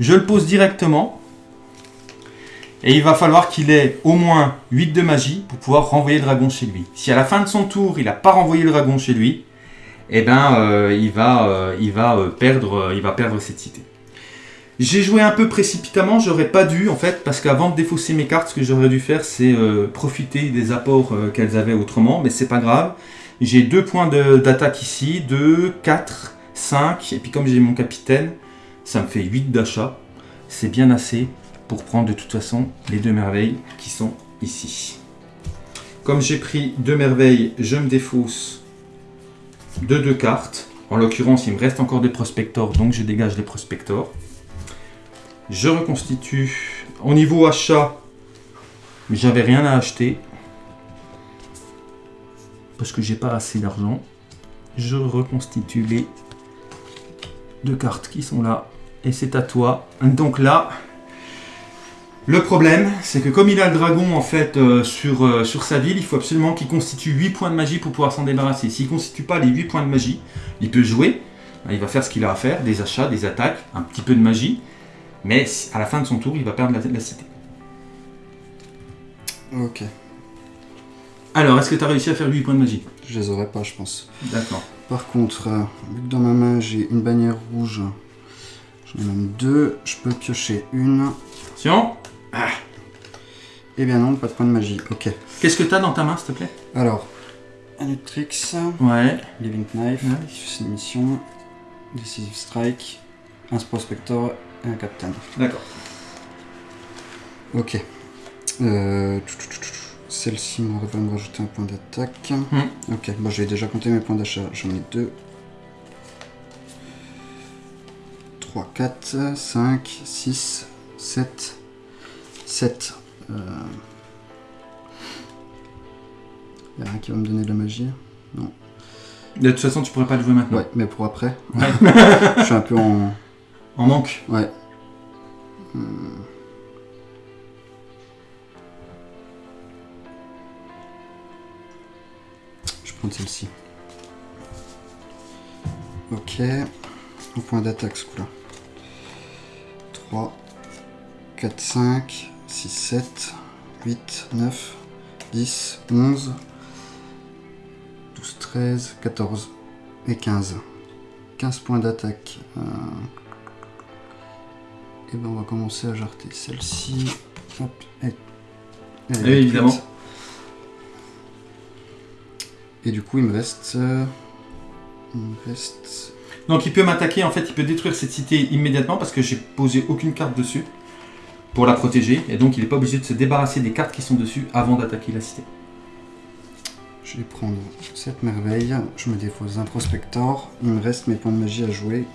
Je le pose directement. Et il va falloir qu'il ait au moins 8 de magie pour pouvoir renvoyer le dragon chez lui. Si à la fin de son tour, il n'a pas renvoyé le dragon chez lui, eh ben, euh, il va, euh, il va, euh, perdre, il va perdre cette cité. J'ai joué un peu précipitamment, j'aurais pas dû en fait, parce qu'avant de défausser mes cartes, ce que j'aurais dû faire, c'est profiter des apports qu'elles avaient autrement, mais c'est pas grave. J'ai deux points d'attaque ici, 2, 4, 5, et puis comme j'ai mon capitaine, ça me fait 8 d'achat. C'est bien assez pour prendre de toute façon les deux merveilles qui sont ici. Comme j'ai pris deux merveilles, je me défausse de deux cartes. En l'occurrence, il me reste encore des prospectors, donc je dégage les prospectors. Je reconstitue. Au niveau achat, j'avais rien à acheter. Parce que j'ai pas assez d'argent. Je reconstitue les deux cartes qui sont là. Et c'est à toi. Donc là, le problème, c'est que comme il a le dragon en fait euh, sur, euh, sur sa ville, il faut absolument qu'il constitue 8 points de magie pour pouvoir s'en débarrasser. S'il ne constitue pas les 8 points de magie, il peut jouer. Il va faire ce qu'il a à faire, des achats, des attaques, un petit peu de magie. Mais à la fin de son tour, il va perdre la, la cité. Ok. Alors, est-ce que tu as réussi à faire 8 points de magie? Je les aurais pas, je pense. D'accord. Par contre, euh, vu que dans ma main j'ai une bannière rouge, j'en ai même deux, je peux piocher une. Attention. Eh bien non, pas de point de magie. Ok. Qu'est-ce que tu as dans ta main, s'il te plaît? Alors, un Utrix, Ouais. Living Knife, Ouais. c'est une mission, Decisive Strike, un Prospector et un Captain. D'accord. Ok. Euh. Celle-ci va me rajouter un point d'attaque. Hmm. Ok, bon, j'ai déjà compté mes points d'achat. J'en ai deux. 3, 4, 5, 6, 7, 7. Euh... Y a rien qui va me donner de la magie. De toute façon, tu pourrais pas le jouer maintenant. Ouais, mais pour après. Ouais. Je suis un peu en. En manque. Ouais. Hmm. Je vais prendre celle-ci. Ok. Au point d'attaque ce coup-là. 3, 4, 5, 6, 7, 8, 9, 10, 11, 12, 13, 14 et 15. 15 points d'attaque. Euh, Et ben on va commencer à jarter celle-ci. Hop, et... elle est évidemment. Et du coup, il me reste. euh, Il me reste. Donc il peut m'attaquer, en fait, il peut détruire cette cité immédiatement parce que j'ai posé aucune carte dessus pour la protéger. Et donc il n'est pas obligé de se débarrasser des cartes qui sont dessus avant d'attaquer la cité. Je vais prendre cette merveille. Je me défausse un prospector. Il me reste mes points de magie à jouer.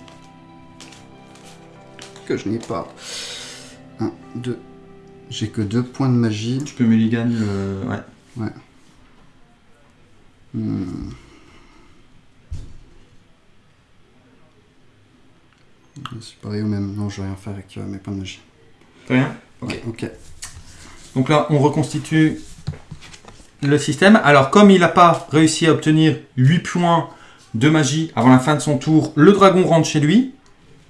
Que je n'ai pas. 1, 2. J'ai que deux points de magie. Tu peux mulligan le... Ouais. Hmm. C'est pareil ou même. Non, je vais rien faire avec euh, mes points de magie. Très bien. Ok. Donc là, on reconstitue le système. Alors, comme il n'a pas réussi à obtenir 8 points de magie avant la fin de son tour, le dragon rentre chez lui.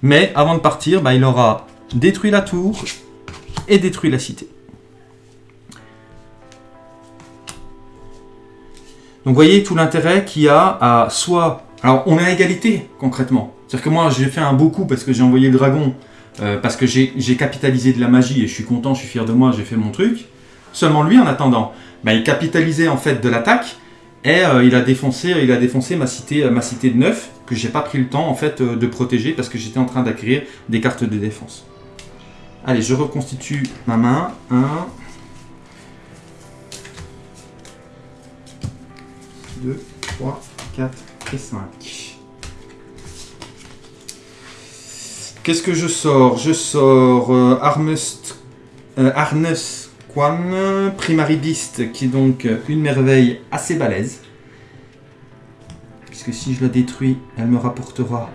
Mais avant de partir, bah, il aura détruit la tour et détruit la cité. Donc, vous voyez tout l'intérêt qu'il y a à soit... Alors, on est à égalité, concrètement. C'est-à-dire que moi, j'ai fait un beau coup parce que j'ai envoyé le dragon, euh, parce que j'ai capitalisé de la magie et je suis content, je suis fier de moi, j'ai fait mon truc. Seulement lui, en attendant, bah, il capitalisait en fait de l'attaque et euh, il a défoncé, il a défoncé ma cité, ma cité de neuf que j'ai pas pris le temps en fait euh, de protéger parce que j'étais en train d'acquérir des cartes de défense. Allez, je reconstitue ma main. 1, 2, 3, 4 et 5. Qu'est-ce que je sors? Je sors euh, euh, Arnus Quan, Primary Beast, qui est donc euh, une merveille assez balèze. Puisque si je la détruis, elle me rapportera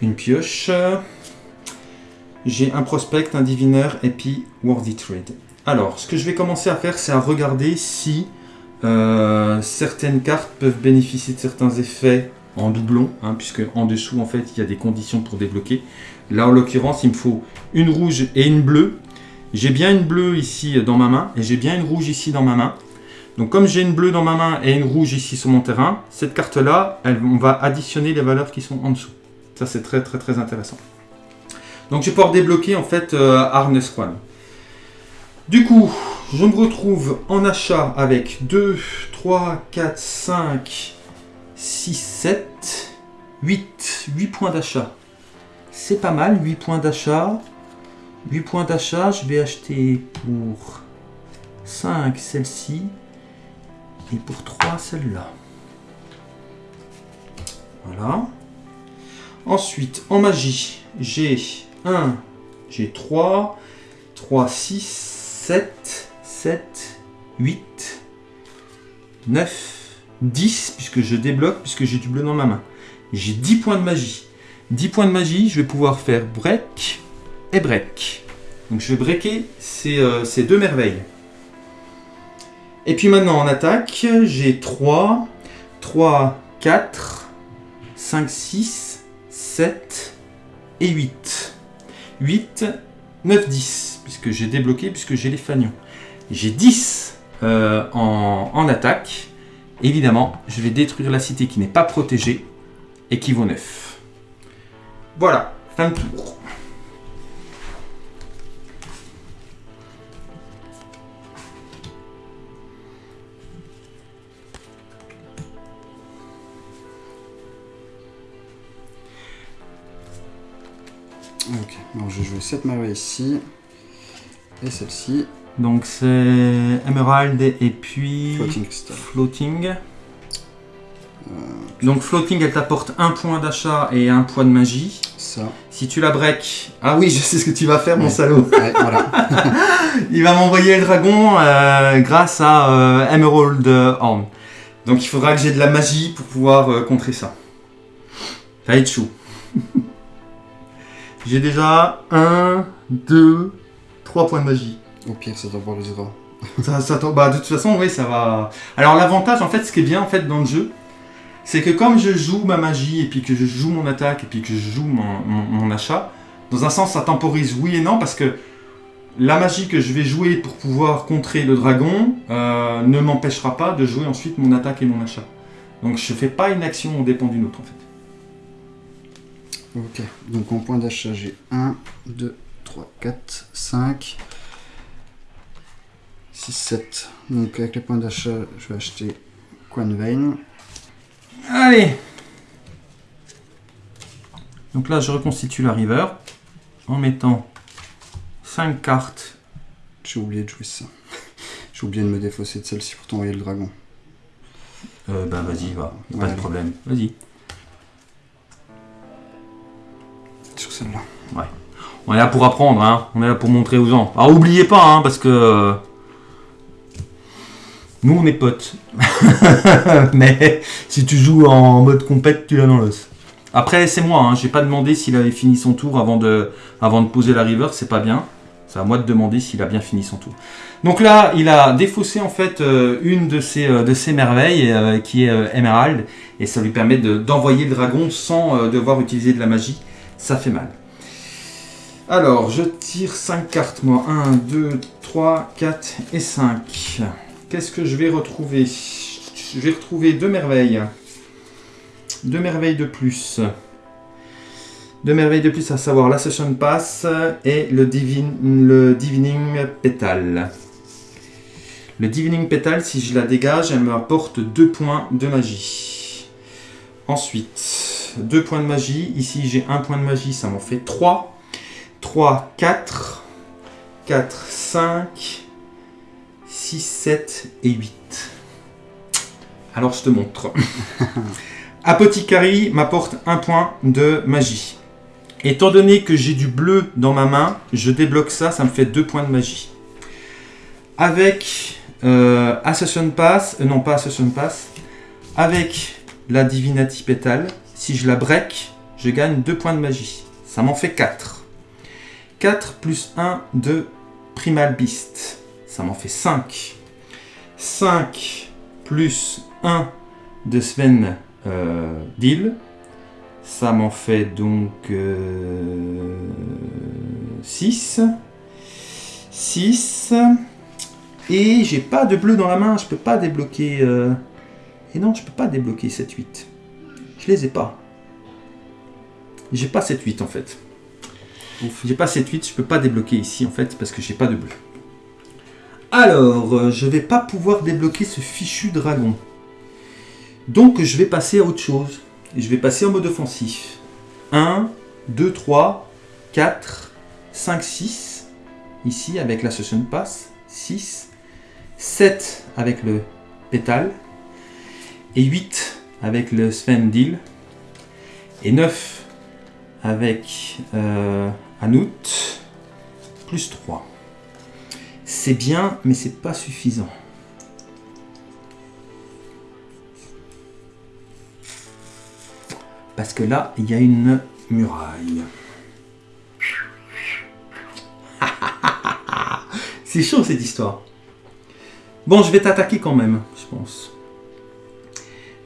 une pioche. J'ai un prospect, un divineur et puis Worthy Trade. Alors, ce que je vais commencer à faire, c'est à regarder si euh, certaines cartes peuvent bénéficier de certains effets en doublon, hein, puisque en dessous, en fait, il y a des conditions pour débloquer. Là, en l'occurrence, il me faut une rouge et une bleue. J'ai bien une bleue ici dans ma main, et j'ai bien une rouge ici dans ma main. Donc comme j'ai une bleue dans ma main et une rouge ici sur mon terrain, cette carte-là, on va additionner les valeurs qui sont en dessous. Ça, c'est très très très intéressant. Donc je vais pouvoir débloquer en fait euh. Du coup, je me retrouve en achat avec 2, 3, 4, 5, 6, 7, 8. 8 points d'achat. C'est pas mal, 8 points d'achat. 8 points d'achat, je vais acheter pour 5 celle-ci et pour 3 celle-là. Voilà. Ensuite, en magie, j'ai 1, j'ai 3, 3, 6, 7, 7, 8, 9, 10, puisque je débloque, puisque j'ai du bleu dans ma main. J'ai 10 points de magie. 10 points de magie, je vais pouvoir faire break et break. Donc je vais breaker ces, euh, deux merveilles. Et puis maintenant en attaque, j'ai 3, 3, 4, 5, 6, 7 et 8. 8, 9, 10, puisque j'ai débloqué, puisque j'ai les fanions. J'ai 10 euh, en attaque. Évidemment, je vais détruire la cité qui n'est pas protégée et qui vaut 9. Voilà, fin de tour. Ok, alors je vais jouer cette merveille ici. Et celle-ci. Donc c'est Emerald et puis Floating Star. Floating. Donc floating, elle t'apporte un point d'achat et un point de magie. Ça. Si tu la break, ah oui, je sais ce que tu vas faire, mon salaud. Ouais, voilà. Il va m'envoyer le dragon euh, grâce à euh, Emerald Horn. Donc il faudra que j'ai de la magie pour pouvoir euh, contrer ça. Ça va être chaud. j'ai déjà 1, 2, 3 points de magie. Au pire, ça temporisera. Ça, ça bah, de toute façon, oui, ça va. Alors, l'avantage, en fait, ce qui est bien, en fait, dans le jeu, c'est que comme je joue ma magie, et puis que je joue mon attaque, et puis que je joue mon, mon- mon achat, dans un sens, ça temporise oui et non, parce que la magie que je vais jouer pour pouvoir contrer le dragon euh, ne m'empêchera pas de jouer ensuite mon attaque et mon achat. Donc, je fais pas une action au dépend d'une autre, en fait. Ok, donc en point d'achat, j'ai 1, 2, 3, 4, 5, 6, 7. Donc avec les points d'achat, je vais acheter Quan Vein. Allez Donc là, je reconstitue la river en mettant 5 cartes. J'ai oublié de jouer ça. J'ai oublié de me défausser de celle-ci pour t'envoyer le dragon. Euh, bah vas-y, va. Pas Ouais. de problème. Vas-y. Sur celle-là. On est là pour apprendre, hein. On est là pour montrer aux gens. Alors oubliez pas, hein, parce que euh, nous on est potes. Mais si tu joues en mode compète, tu l'as dans l'os. Après c'est moi, hein. J'ai pas demandé s'il avait fini son tour avant de, poser la river. C'est pas bien. C'est à moi de demander s'il a bien fini son tour. Donc là, il a défaussé en fait euh, une de ses, euh, de ses merveilles, euh, qui est Emerald, et ça lui permet de- d'envoyer le dragon sans devoir utiliser de la magie. Ça fait mal. Alors, je tire 5 cartes, moi. 1, 2, 3, 4 et 5. Qu'est-ce que je vais retrouver Je vais retrouver deux merveilles. Deux merveilles de plus. Deux merveilles de plus, à savoir la Session Pass et le, divin- Divining Petal. Le Divining Petal, si je la dégage, elle me apporte 2 points de magie. Ensuite, 2 points de magie. Ici, j'ai un point de magie, ça m'en fait 3. 3, 4, 4, 5, 6, 7 et 8. Alors je te montre. Apothicary m'apporte un point de magie. Étant donné que j'ai du bleu dans ma main, je débloque ça, ça me fait 2 points de magie. Avec euh, Assassin Pass, euh, non pas Assassin Pass, avec la Divinity Petal, si je la break, je gagne 2 points de magie. Ça m'en fait 4. 4 plus 1 de Primal Beast. Ça m'en fait 5. 5 plus 1 de Sven euh, Deal. Ça m'en fait donc 6. 6. Et j'ai pas de bleu dans la main. Je peux pas débloquer. euh, Et non, je peux pas débloquer 7-8. Je les ai pas. J'ai pas 7-8 en fait. J'ai pas 7-8, je peux pas débloquer ici en fait parce que j'ai pas de bleu. Alors, euh, je vais pas pouvoir débloquer ce fichu dragon. Donc je vais passer à autre chose. Je vais passer en mode offensif. 1, 2, 3, 4, 5, 6. Ici avec la Session Pass. 6. 7 avec le pétale. Et 8 avec le Sven Deal. Et 9 avec euh, Anout. Plus 3. C'est bien, mais c'est pas suffisant. Parce que là, il y a une muraille. C'est chaud cette histoire. Bon, je vais t'attaquer quand même, je pense.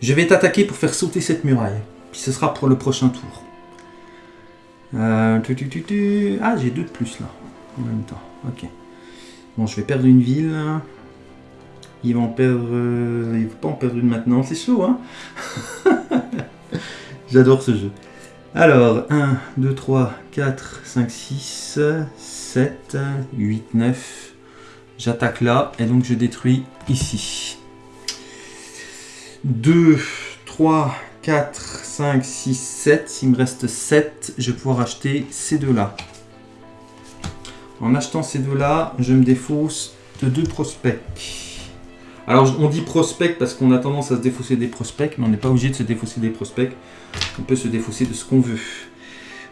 Je vais t'attaquer pour faire sauter cette muraille. Puis ce sera pour le prochain tour. Euh. Ah, j'ai deux de plus là, en même temps. Ok. Bon, je vais perdre une ville. Ils vont perdre. euh, Ils vont pas en perdre une maintenant. C'est chaud, hein J'adore ce jeu. Alors, 1, 2, 3, 4, 5, 6, 7, 8, 9. J'attaque là et donc je détruis ici. 2, 3, 4, 5, 6, 7. S'il me reste 7, je vais pouvoir acheter ces deux-là. En achetant ces deux-là, je me défausse de deux prospects. Alors on dit prospect parce qu'on a tendance à se défausser des prospects, mais on n'est pas obligé de se défausser des prospects. On peut se défausser de ce qu'on veut.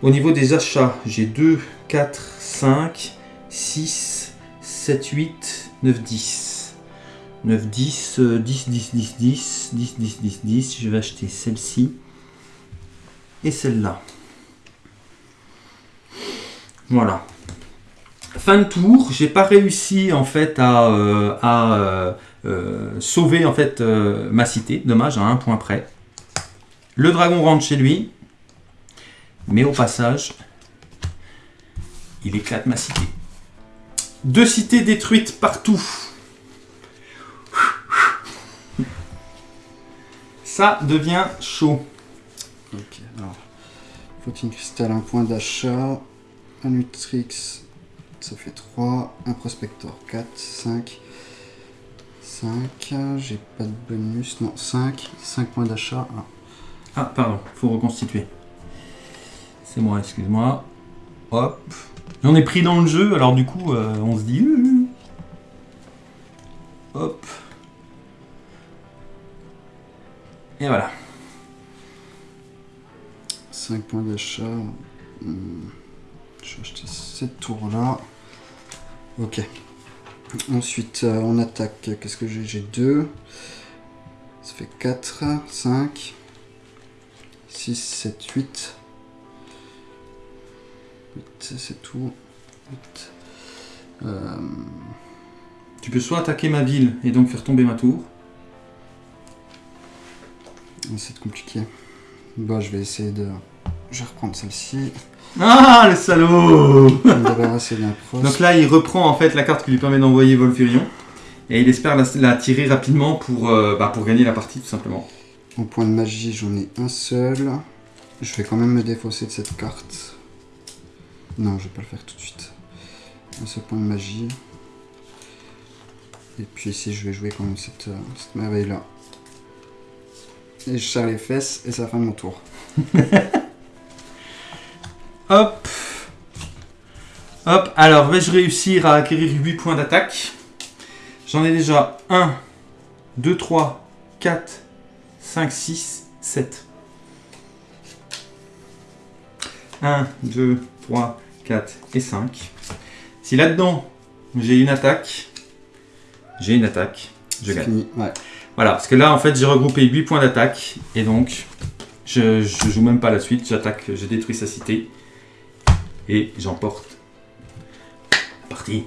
Au niveau des achats, j'ai 2, 4, 5, 6, 7, 8, 9, 10. 9, 10, euh, 10, 10, 10, 10, 10, 10, 10, 10. Je vais acheter celle-ci et celle-là. Voilà. Fin de tour, j'ai pas réussi en fait à, euh, euh, euh, sauver en fait ma cité. Dommage, à un point près. Le dragon rentre chez lui, mais au passage, il éclate ma cité. Deux cités détruites partout. Ça devient chaud. Ok, alors. Protein cristal, un point d'achat. Un Nutrix, ça fait 3. Un Prospector, 4, 5. 5. J'ai pas de bonus. Non, 5. 5 points d'achat. Ah. Ah, pardon, faut reconstituer. C'est moi, excuse-moi. Hop. J'en ai pris dans le jeu, alors du coup, euh, on se dit... euh, Hop. Et voilà. 5 points d'achat. Hmm. Je vais acheter cette tour-là. Ok. Ensuite, euh, on attaque. Qu'est-ce que j'ai? J'ai 2. Ça fait 4, 5, 6, 7, 8. 8, c'est tout. 8. Euh, Tu peux soit attaquer ma ville et donc faire tomber ma tour. c'est compliqué. Bon, je vais essayer de. Je vais reprendre celle-ci. Ah, le salaud. Donc là, il reprend en fait la carte qui lui permet d'envoyer Volfurion. Et il espère la, la tirer rapidement pour, euh, bah, pour gagner la partie, tout simplement. En point de magie, j'en ai un seul. Je vais quand même me défausser de cette carte. Non, je vais pas le faire tout de suite. Un seul point de magie. Et puis ici, je vais jouer quand même cette, euh, cette merveille-là. Et je serre les fesses et ça fait mon tour. Hop Hop, alors vais-je réussir à acquérir 8 points d'attaque? J'en ai déjà 1, 2, 3, 4, 5, 6, 7. 1, 2, 3, 4 et 5. Si là-dedans j'ai une attaque, j'ai une attaque, je gagne. fini. Ouais. Voilà, parce que là en fait j'ai regroupé 8 points d'attaque et donc je, je joue même pas la suite, j'attaque, je détruis sa cité et j'emporte la partie.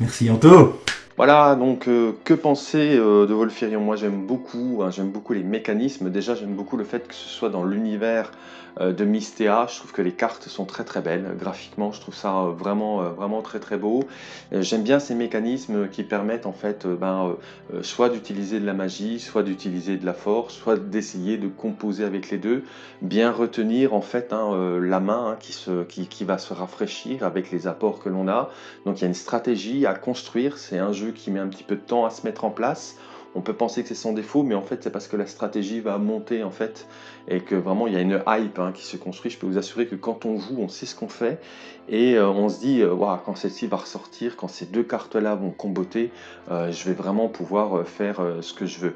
Merci Anto Voilà, donc euh, que penser euh, de Wolfirion Moi j'aime beaucoup, hein, j'aime beaucoup les mécanismes. Déjà j'aime beaucoup le fait que ce soit dans l'univers de Mystea. Je trouve que les cartes sont très très belles. Graphiquement, je trouve ça euh, vraiment euh, vraiment très très beau. Euh, j'aime bien ces mécanismes qui permettent en fait euh, ben, euh, euh, soit d'utiliser de la magie, soit d'utiliser de la force, soit d'essayer de composer avec les deux. Bien retenir en fait hein, euh, la main hein, qui, qui va se rafraîchir avec les apports que l'on a. Donc il y a une stratégie à construire. C'est un jeu qui met un petit peu de temps à se mettre en place. On peut penser que c'est son défaut, mais en fait c'est parce que la stratégie va monter en fait et que vraiment il y a une hype hein, qui se construit. Je peux vous assurer que quand on joue, on sait ce qu'on fait et euh, on se dit euh, quand celle-ci va ressortir, quand ces deux cartes-là vont comboter, euh, je vais vraiment pouvoir faire ce que je veux.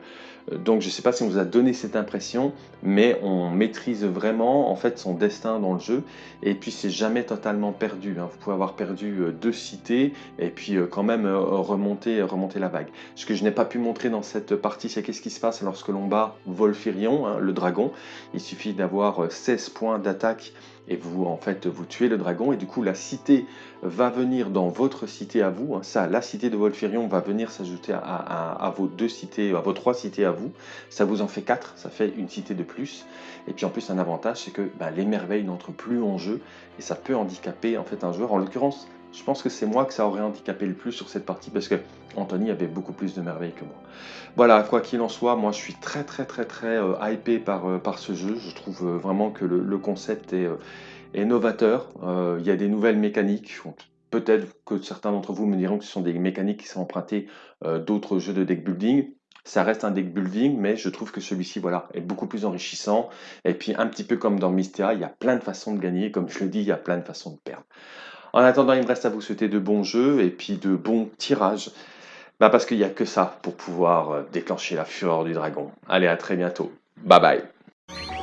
Donc je ne sais pas si on vous a donné cette impression, mais on maîtrise vraiment en fait son destin dans le jeu et puis c'est jamais totalement perdu. hein. Vous pouvez avoir perdu deux cités et puis quand même remonter, remonter la vague. Ce que je n'ai pas pu montrer dans cette partie, c'est qu'est-ce qui se passe lorsque l'on bat Volfirion, hein, le dragon. Il suffit d'avoir euh, 16 points d'attaque et vous en fait vous tuez le dragon et du coup la cité va venir dans votre cité à vous. hein. Ça, la cité de Volfirion va venir s'ajouter à vos deux cités, à vos trois cités à vous. Ça vous en fait quatre, ça fait une cité de plus. Et puis en plus un avantage, c'est que ben, les merveilles n'entrent plus en jeu et ça peut handicaper en fait un joueur. En l'occurrence, je pense que c'est moi que ça aurait handicapé le plus sur cette partie parce que Anthony avait beaucoup plus de merveilles que moi. Voilà, quoi qu'il en soit, moi je suis très très très très euh, hypé par, euh, par ce jeu. Je trouve euh, vraiment que le, concept est, euh, novateur. Il y a des nouvelles mécaniques. Peut-être que certains d'entre vous me diront que ce sont des mécaniques qui sont empruntées d'autres jeux de deck building. Ça reste un deck building, mais je trouve que celui-ci voilà, est beaucoup plus enrichissant. Et puis un petit peu comme dans Mystea, il y a plein de façons de gagner. Comme je le dis, il y a plein de façons de perdre. En attendant, il me reste à vous souhaiter de bons jeux et puis de bons tirages. Bah parce qu'il n'y a que ça pour pouvoir euh, déclencher la fureur du dragon. Allez, à très bientôt. Bye bye.